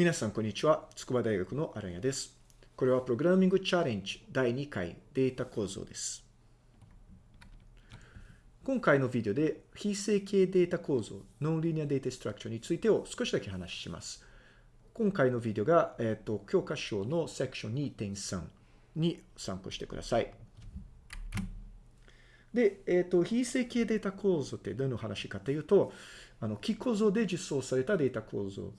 皆さん、こんにちは。筑波大学の荒谷です。これはプログラミングチャレンジ第2回データ構造です。今回のビデオで非正形データ構造、ノンリニアデータストラクチャーについてを少しだけ話します。今回のビデオが、えっ、ー、と、教科書のセクション2.3に参考してください。で、えっ、ー、と、非正形データ構造ってどの話かというと、あの、基構造で実装されたデータ構造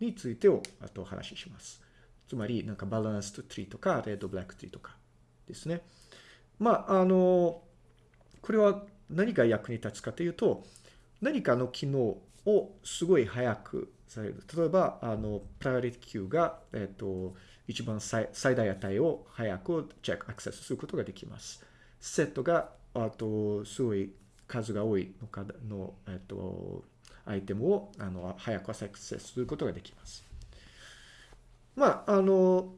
についてをあとお話しします。つまり、なんかバランストツリーとか、レッドブラックツリーとかですね。まあ、あの、これは何が役に立つかというと、何かの機能をすごい早くされる。例えば、あの、プライオリティ Q が、えっ、と、一番最大値を早くチェック、アクセスすることができます。セットが、あと、すごい数が多いのかの、えっ、と、アイテムをあの早くアクセスすることができます。まあ、あの、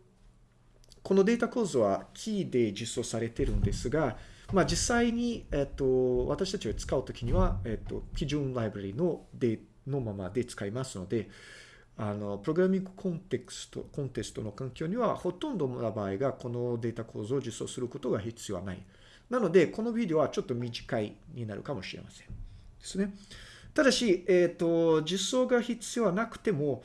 このデータ構造はキーで実装されてるんですが、まあ、実際に、えっと、私たちが使うときには、えっと、基準ライブラリのでのままで使いますので、あの、プログラミングコンテクスト、コンテストの環境には、ほとんどの場合がこのデータ構造を実装することが必要はない。なので、このビデオはちょっと短いになるかもしれません。ですね。ただし、えっ、ー、と、実装が必要はなくても、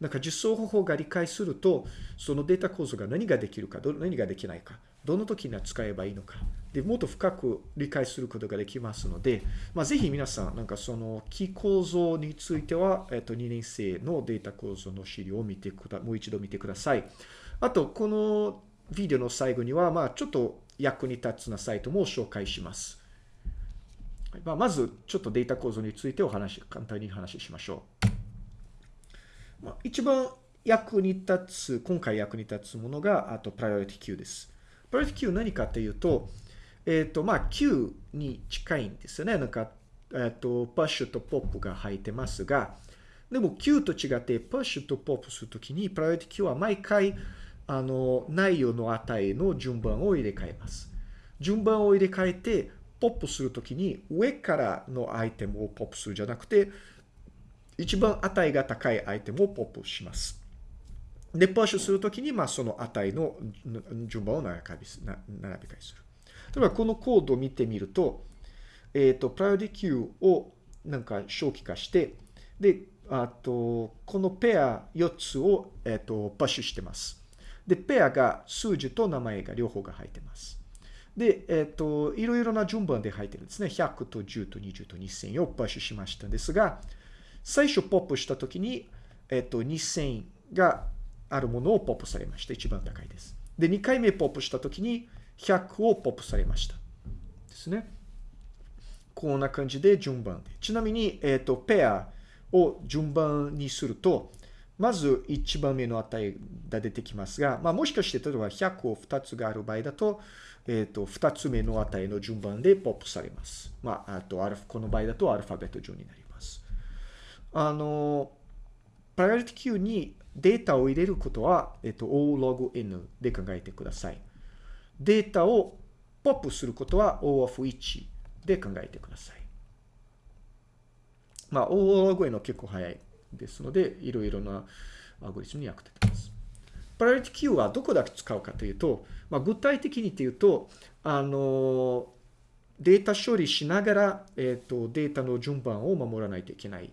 なんか実装方法が理解すると、そのデータ構造が何ができるか、何ができないか、どの時には使えばいいのか、で、もっと深く理解することができますので、まあ、ぜひ皆さん、なんかその、キ構造については、えっ、ー、と、2年生のデータ構造の資料を見てくだ、もう一度見てください。あと、このビデオの最後には、まあ、ちょっと役に立つなサイトも紹介します。まあ、まず、ちょっとデータ構造についてお話、簡単に話しましょう。まあ、一番役に立つ、今回役に立つものが、あと、プライオリティ Q です。プライオリティ Q 何かというと、えっ、ー、と、まあ、Q に近いんですよね。なんか、えっ、ー、と、パッシュとポップが入ってますが、でも Q と違って、パッシュとポップするときに、プライオリティ Q は毎回、あの、内容の値の順番を入れ替えます。順番を入れ替えて、ポップするときに上からのアイテムをポップするじゃなくて、一番値が高いアイテムをポップします。で、プッシュするときに、まあ、その値の順番を並び替えする。例えば、このコードを見てみると、えっ、ー、と、プライオリティ Q をなんか正規化して、で、あと、このペア4つを、えっ、ー、と、プッシュしてます。で、ペアが数字と名前が両方が入ってます。で、えっ、と、いろいろな順番で入ってるんですね。100と10と20と2000をプッシュしましたんですが、最初ポップしたときに、えっ、と、2000があるものをポップされました。一番高いです。で、2回目ポップしたときに、100をポップされました。ですね。こんな感じで順番で。ちなみに、えっ、と、ペアを順番にすると、まず1番目の値が出てきますが、まあ、もしかして例えば100を2つがある場合だと、えっ、ー、と、2つ目の値の順番でポップされます。まあ、あとアルフ、この場合だとアルファベット順になります。あの、プライオリティ Q にデータを入れることは、えっ、ー、と、O log N で考えてください。データをポップすることは O of 1で考えてください。まあ、O log N 結構早いですので、いろいろなアルゴリスムに役立てます。プライオリティ Q はどこだけ使うかというと、まあ、具体的に言うと、あの、データ処理しながら、えっ、ー、と、データの順番を守らないといけない。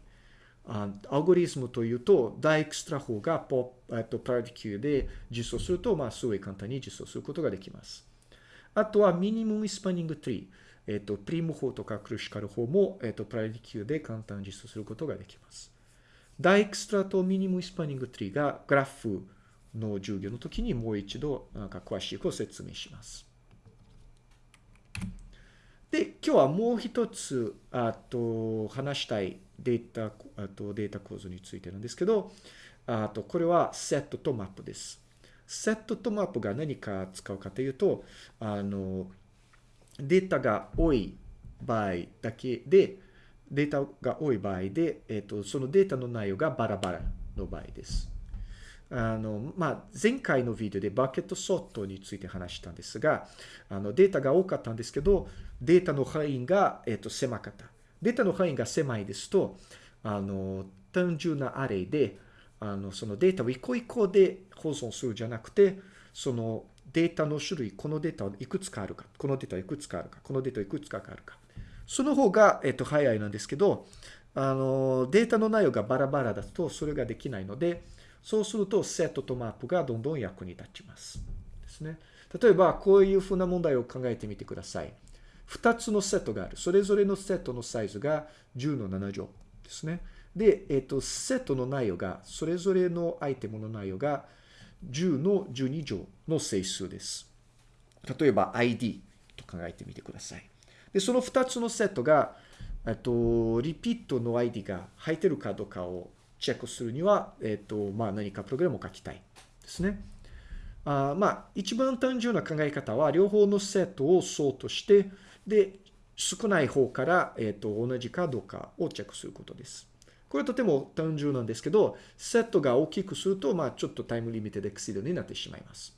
あアルゴリズムというと、ダイクストラ法がポ、えっと、プライオリティ Q で実装すると、まあ、すごい簡単に実装することができます。あとは、 minimum spanning tree。えっ、と、プリム法とかクラスカル法も、えっ、と、 priority queue で簡単に実装することができます。ダイクストラと minimum spanning tree がグラフの授業の時にもう一度なんか詳しく説明します。で、今日はもう一つ、あと、話したいデータ、あとデータ構造についてなんですけど、あと、これはセットとマップです。セットとマップが何か使うかというと、あの、データが多い場合だけで、データが多い場合で、えっ、と、そのデータの内容がバラバラの場合です。あの、まあ、前回のビデオでバケットソットについて話したんですが、あの、データが多かったんですけど、データの範囲が、えっと、狭かった。データの範囲が狭いですと、あの、単純なアレイで、あの、そのデータを一個一個で保存するじゃなくて、そのデータの種類、このデータはいくつかあるか、このデータはいくつかあるか、このデータはいくつかあるか。その方が、えっと、早いなんですけど、あの、データの内容がバラバラだとそれができないので、そうするとセットとマップがどんどん役に立ちます。ですね。例えば、こういうふうな問題を考えてみてください。2つのセットがある。それぞれのセットのサイズが10の7乗ですね。で、えっ、と、セットの内容が、それぞれのアイテムの内容が10の12乗の整数です。例えば ID と考えてみてください。で、その2つのセットが、えっと、リピートの ID が入ってるかどうかをチェックするには、えっと、まあ何かプログラムを書きたいですね。あまあ、一番単純な考え方は、両方のセットをソートして、で、少ない方から、えっと、同じかどうかをチェックすることです。これとても単純なんですけど、セットが大きくすると、まあ、ちょっとタイムリミテッドエクシードになってしまいます。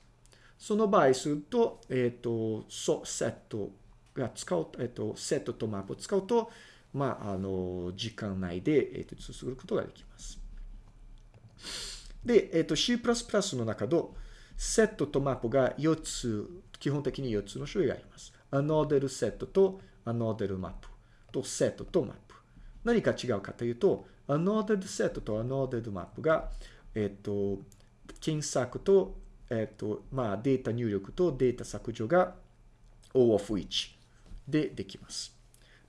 その場合すると、えっ、と、ソ、セットが使う、えっ、と、セットとマップを使うと、まあ、あの、時間内で、えっ、と、続くことができます。で、えっ、と、C++ の中で、セットとマップが4つ、基本的に4つの種類があります。 unordered set と unordered map とセットとマップ。何か違うかというと、 unordered set と unordered map が、えっ、と、検索と、えっ、と、まあ、データ入力とデータ削除が O of 1 でできます。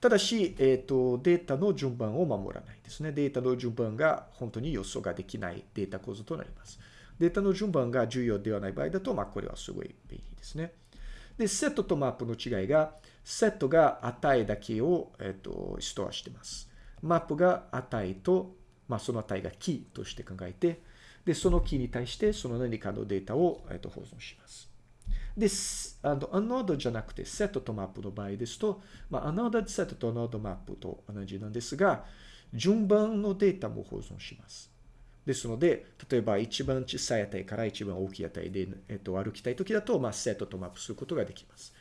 ただし、えっ、と、データの順番を守らないですね。データの順番が本当に予想ができないデータ構造となります。データの順番が重要ではない場合だと、まあ、これはすごい便利ですね。で、セットとマップの違いが、セットが値だけを、えっ、と、ストアしてます。マップが値と、まあ、その値がキーとして考えて、で、そのキーに対してその何かのデータを、えっと、保存します。で、あの、 unordered じゃなくて、セットとマップの場合ですと、まあ、 unordered set と unordered map と同じなんですが、順番のデータも保存します。ですので、例えば一番小さい値から一番大きい値で、えっと、歩きたいときだと、まあ、セットとマップすることができます。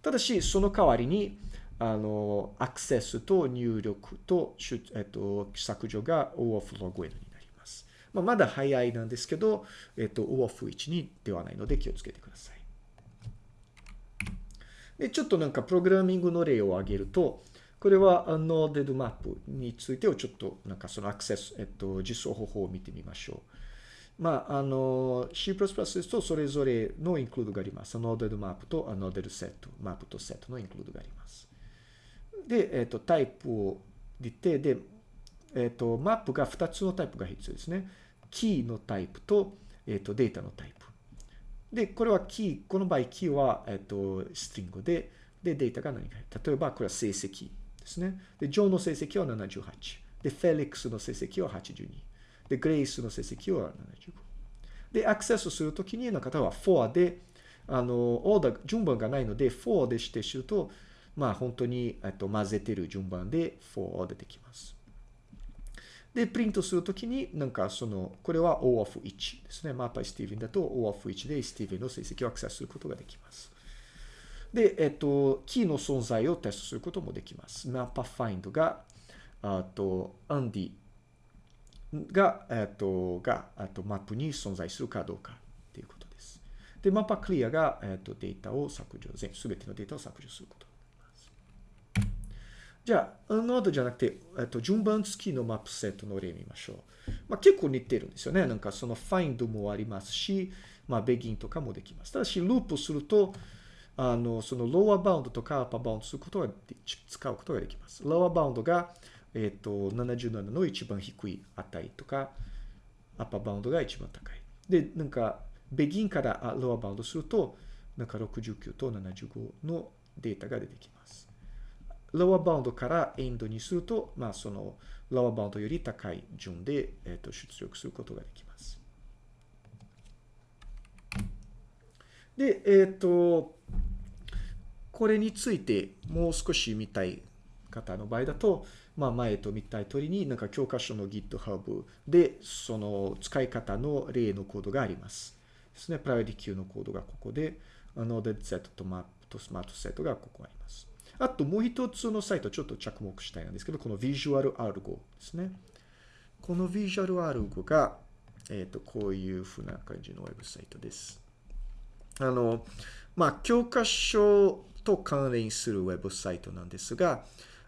ただし、その代わりに、あの、アクセスと入力と、えっと、削除が O of log n になります。まあ、まだ早いなんですけど、えっと、O of 1にではないので気をつけてください。で、ちょっとなんかプログラミングの例を挙げると、これは Noded Map についてをちょっとなんかそのアクセス、えっと、実装方法を見てみましょう。まあ、あの、C++ ですとそれぞれのインクルードがあります。Noded Map と Noded Set、マップと Set のインクルードがあります。で、えっと、タイプを出て、で、えっと、マップが2つのタイプが必要ですね。キーのタイプと、えっと、データのタイプ。で、これはキー、この場合、キーは、えっと、ストリングで、で、データが何か。例えば、これは成績。ですね。で、ジョーの成績は78。で、フェリックスの成績は82。で、グレイスの成績は75。で、アクセスするときにの方は4で、あの、オーダー、順番がないので、4で指定すると、まあ本当に、えっと、混ぜてる順番で4出てきます。で、プリントするときに、なんかその、これは O of 1ですね。マッパースティーブンだと O of 1でスティーブンの成績をアクセスすることができます。で、えっと、キーの存在をテストすることもできます。マッパファインドが、あと、アンディが、えっと、が、あと、マップに存在するかどうかっていうことです。で、マッパクリアが、えっと、データを削除、全、すべてのデータを削除することじゃあ、ノードじゃなくて、えっと、順番付きのマップセットの例見ましょう。まあ、結構似てるんですよね。なんかその find もありますし、まあ、begin とかもできます。ただし、ループすると、あの、その lower bound とか upper bound することが、使うことができます。 lower bound が、えっ、と、77の一番低い値とか、 upper bound が一番高い。で、なんか、 begin から lower bound すると、なんか69と75のデータが出てきます。 lower bound から end にすると、まあ、その、 lower bound より高い順で、え、ー、と、出力することができます。で、えっ、ー、と、これについてもう少し見たい方の場合だと、まあ、前と見たい通りに、なんか教科書の GitHub で、その使い方の例のコードがあります。ですね。プライオリティ Q のコードがここで、Noded Set と Map と Smart Set がここあります。あともう一つのサイトちょっと着目したいんですけど、この Visual Algo ですね。この Visual Algo が、えっ、と、こういうふうな感じのウェブサイトです。あの、まあ、教科書と関連するウェブサイトなんですが、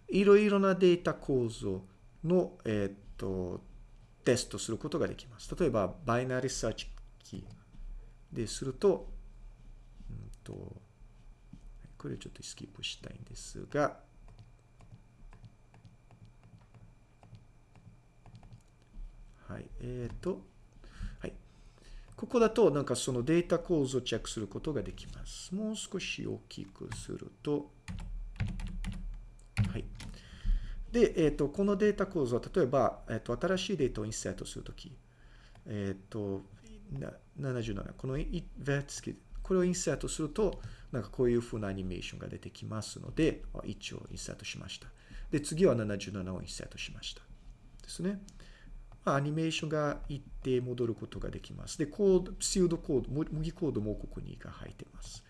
いろいろなデータ構造の、えっ、と、テストすることができます。例えば、 binary search tree ですると、うんと、これちょっとスキップしたいんですが、はい、えっ、と、はい。ここだと、なんかそのデータ構造をチェックすることができます。もう少し大きくすると、はい。で、えっ、と、このデータ構造は、例えば、えっ、と、新しいデータをインサートするとき、えっ、と、な77、このイベツキこれをインサートすると、なんかこういう風なアニメーションが出てきますので、あ一応インサートしました。で、次は77をインサートしました。ですね。ま、アニメーションが一定戻ることができます。で、コード、シールドコード、模擬コードもここにが入っています。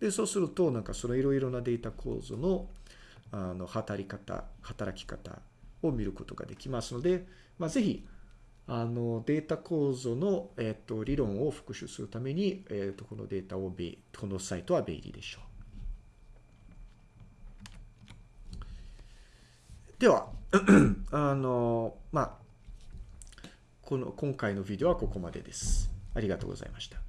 で、そうすると、なんかそのいろいろなデータ構造の、あの、働き方、働き方を見ることができますので、まあ、ぜひ、あの、データ構造の、えっ、と、理論を復習するために、えっ、と、このデータをベ、このサイトは便利でしょう。では、あの、まあ、この、今回のビデオはここまでです。ありがとうございました。